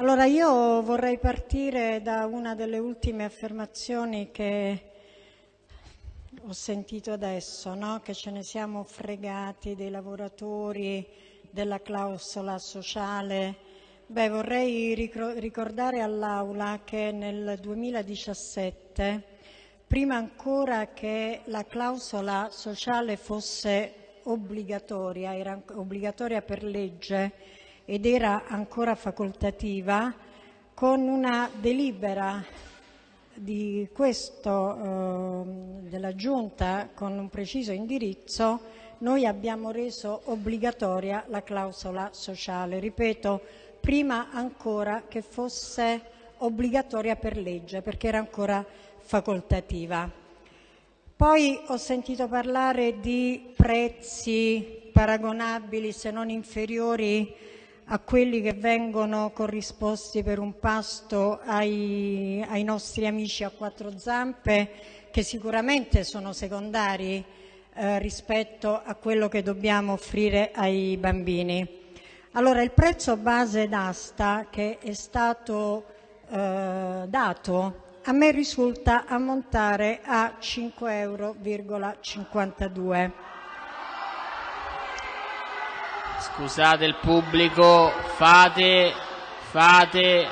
Allora io vorrei partire da una delle ultime affermazioni che ho sentito adesso, no? che ce ne siamo fregati dei lavoratori, della clausola sociale. Beh, vorrei ricordare all'Aula che nel 2017, prima ancora che la clausola sociale fosse obbligatoria, era obbligatoria per legge ed era ancora facoltativa, con una delibera di questo, eh, della Giunta con un preciso indirizzo, noi abbiamo reso obbligatoria la clausola sociale, ripeto, prima ancora che fosse obbligatoria per legge, perché era ancora facoltativa. Poi ho sentito parlare di prezzi paragonabili, se non inferiori, a quelli che vengono corrisposti per un pasto ai, ai nostri amici a quattro zampe, che sicuramente sono secondari eh, rispetto a quello che dobbiamo offrire ai bambini. Allora, il prezzo base d'asta che è stato eh, dato a me risulta ammontare a 5,52 euro. Scusate il pubblico, fate, fate,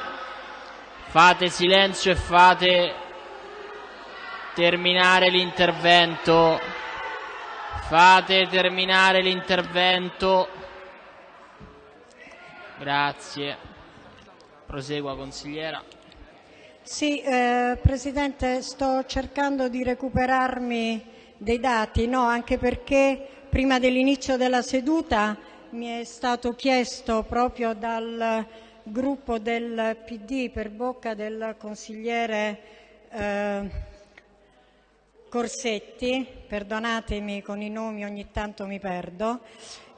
fate silenzio e fate terminare l'intervento. Fate terminare l'intervento. Grazie. Prosegua consigliera. Sì, eh, Presidente, sto cercando di recuperarmi dei dati, no, anche perché prima dell'inizio della seduta mi è stato chiesto proprio dal gruppo del PD per bocca del consigliere eh, Corsetti, perdonatemi con i nomi ogni tanto mi perdo,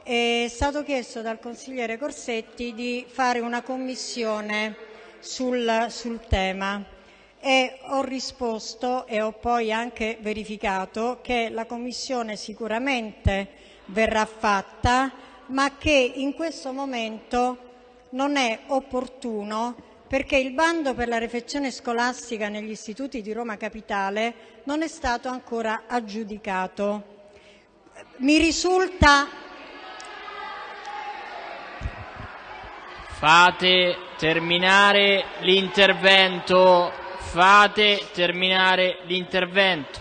è stato chiesto dal consigliere Corsetti di fare una commissione sul, sul tema e ho risposto e ho poi anche verificato che la commissione sicuramente verrà fatta ma che in questo momento non è opportuno perché il bando per la refezione scolastica negli istituti di Roma Capitale non è stato ancora aggiudicato. Mi risulta Fate terminare l'intervento. Fate terminare l'intervento.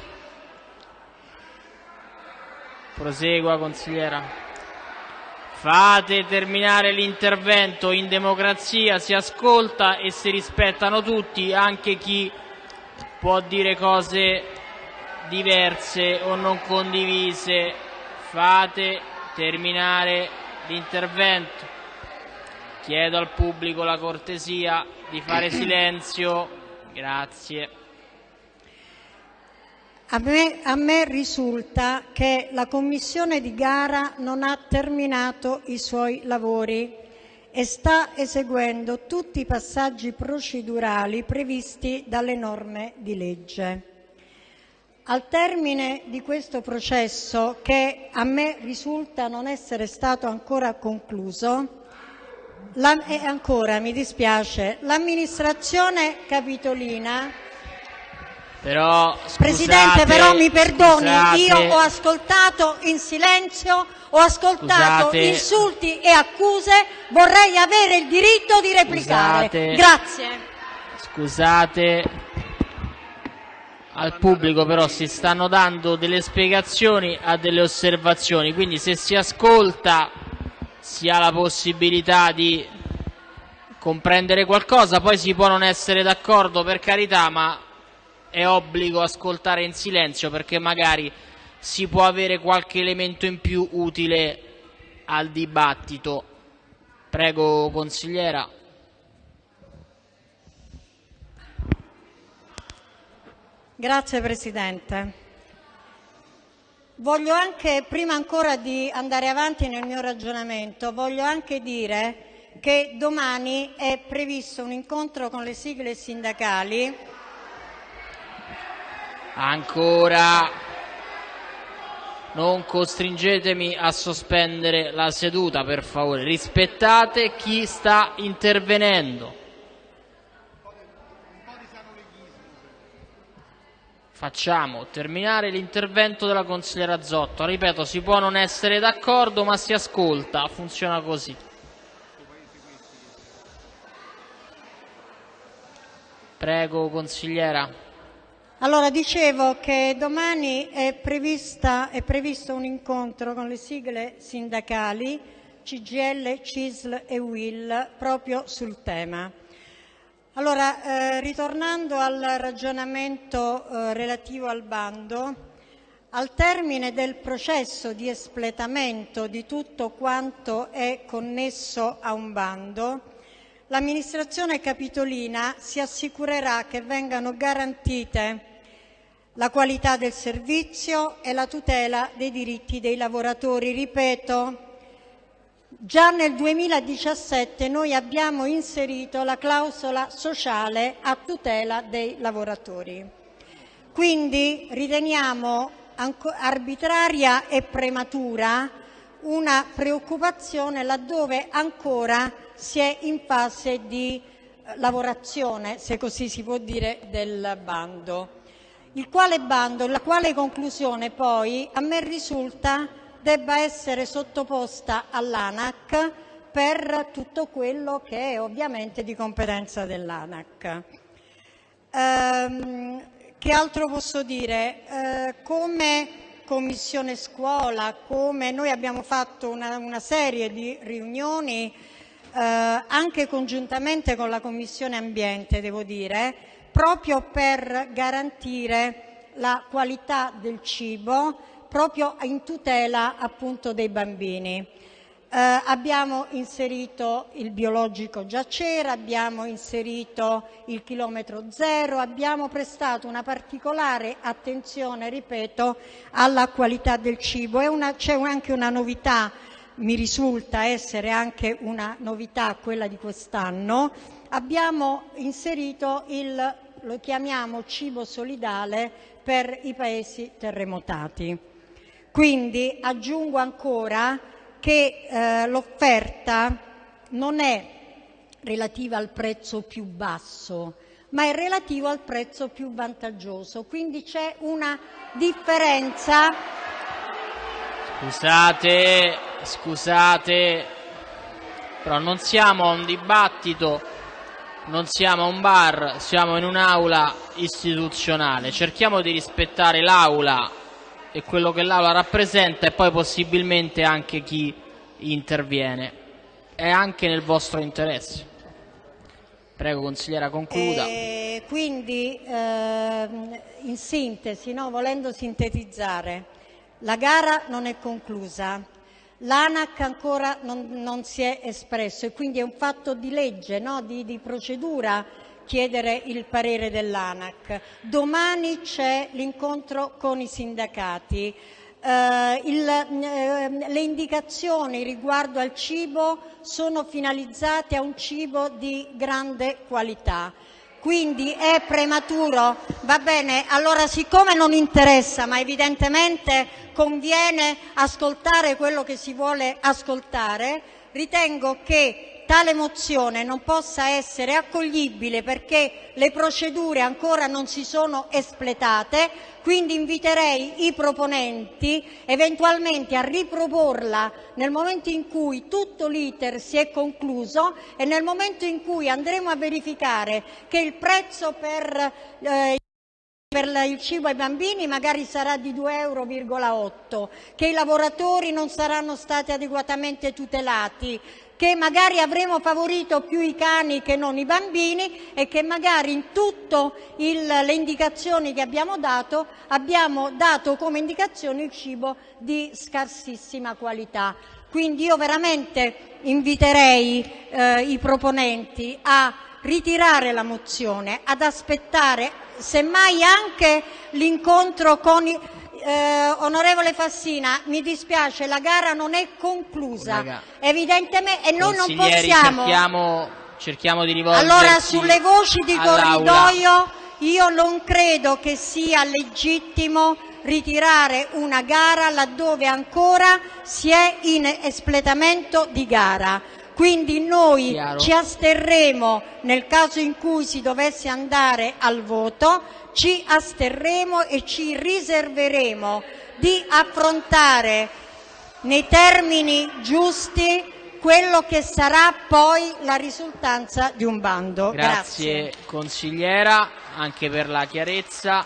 Prosegua, consigliera. Fate terminare l'intervento, in democrazia si ascolta e si rispettano tutti, anche chi può dire cose diverse o non condivise. Fate terminare l'intervento. Chiedo al pubblico la cortesia di fare silenzio. Grazie. A me, risulta che la commissione di gara non ha terminato i suoi lavori e sta eseguendo tutti i passaggi procedurali previsti dalle norme di legge. Al termine di questo processo, che a me risulta non essere stato ancora concluso, l'amministrazione capitolina però, scusate, Presidente, però mi perdoni, scusate, io ho ascoltato in silenzio, ho ascoltato scusate, insulti e accuse, vorrei avere il diritto di replicare. Grazie. Scusate, al pubblico però si stanno dando delle spiegazioni a delle osservazioni, quindi se si ascolta si ha la possibilità di comprendere qualcosa, poi si può non essere d'accordo per carità, ma è obbligo ascoltare in silenzio perché magari si può avere qualche elemento in più utile al dibattito. Prego, consigliera. Grazie Presidente. Voglio anche, prima ancora di andare avanti nel mio ragionamento, voglio anche dire che domani è previsto un incontro con le sigle sindacali Ancora non costringetemi a sospendere la seduta, per favore. Rispettate chi sta intervenendo. Facciamo terminare l'intervento della consigliera Zotto. Ripeto, si può non essere d'accordo, ma si ascolta, funziona così. Prego, consigliera. Allora, dicevo che domani è, prevista, è previsto un incontro con le sigle sindacali CGL, CISL e WIL proprio sul tema. Allora, eh, ritornando al ragionamento eh, relativo al bando, al termine del processo di espletamento di tutto quanto è connesso a un bando, l'amministrazione capitolina si assicurerà che vengano garantite la qualità del servizio e la tutela dei diritti dei lavoratori. Ripeto, Già nel 2017 noi abbiamo inserito la clausola sociale a tutela dei lavoratori. Quindi riteniamo arbitraria e prematura una preoccupazione laddove ancora si è in fase di eh, lavorazione, se così si può dire, del bando. Il quale bando, la quale conclusione poi a me risulta debba essere sottoposta all'ANAC per tutto quello che è ovviamente di competenza dell'ANAC. Ehm, che altro posso dire? Eh, come Commissione Scuola, come noi abbiamo fatto una, una serie di riunioni anche congiuntamente con la Commissione Ambiente, devo dire, proprio per garantire la qualità del cibo proprio in tutela appunto dei bambini. Eh, abbiamo inserito il biologico già c'era, abbiamo inserito il chilometro zero, abbiamo prestato una particolare attenzione, ripeto, alla qualità del cibo. C'è anche una novità, mi risulta essere anche una novità quella di quest'anno, abbiamo inserito il, lo chiamiamo cibo solidale per i paesi terremotati. Quindi aggiungo ancora che eh, l'offerta non è relativa al prezzo più basso, ma è relativa al prezzo più vantaggioso. Quindi c'è una differenza. Scusate, scusate, però non siamo a un dibattito, non siamo a un bar, siamo in un'aula istituzionale. Cerchiamo di rispettare l'aula e quello che l'Aula rappresenta e poi possibilmente anche chi interviene. È anche nel vostro interesse. Prego consigliera, concluda. E quindi eh, in sintesi, no, volendo sintetizzare, la gara non è conclusa, l'ANAC ancora non, non, si è espresso e quindi è un fatto di legge, no, di, di procedura chiedere il parere dell'ANAC. Domani c'è l'incontro con i sindacati. Eh, il, eh, le indicazioni riguardo al cibo sono finalizzate a un cibo di grande qualità. Quindi è prematuro? Va bene, allora siccome non interessa, ma evidentemente conviene ascoltare quello che si vuole ascoltare, ritengo che tale mozione non possa essere accoglibile perché le procedure ancora non si sono espletate, quindi inviterei i proponenti eventualmente a riproporla nel momento in cui tutto l'iter si è concluso e nel momento in cui andremo a verificare che il prezzo per eh, per il cibo ai bambini magari sarà di 2,8 euro, che i lavoratori non saranno stati adeguatamente tutelati, che magari avremo favorito più i cani che non i bambini e che magari in tutte le indicazioni che abbiamo dato abbiamo dato come indicazione il cibo di scarsissima qualità. Quindi io veramente inviterei eh, i proponenti a ritirare la mozione, ad aspettare semmai anche l'incontro con i onorevole Fassina, mi dispiace, la gara non è conclusa, evidentemente, e noi non possiamo... Cerchiamo, cerchiamo di rivolgerci Allora, sulle voci di corridoio, io non credo che sia legittimo ritirare una gara laddove ancora si è in espletamento di gara. Quindi noi ci asterremo nel caso in cui si dovesse andare al voto, ci asterremo e ci riserveremo di affrontare nei termini giusti quello che sarà poi la risultanza di un bando. Grazie consigliera anche per la chiarezza.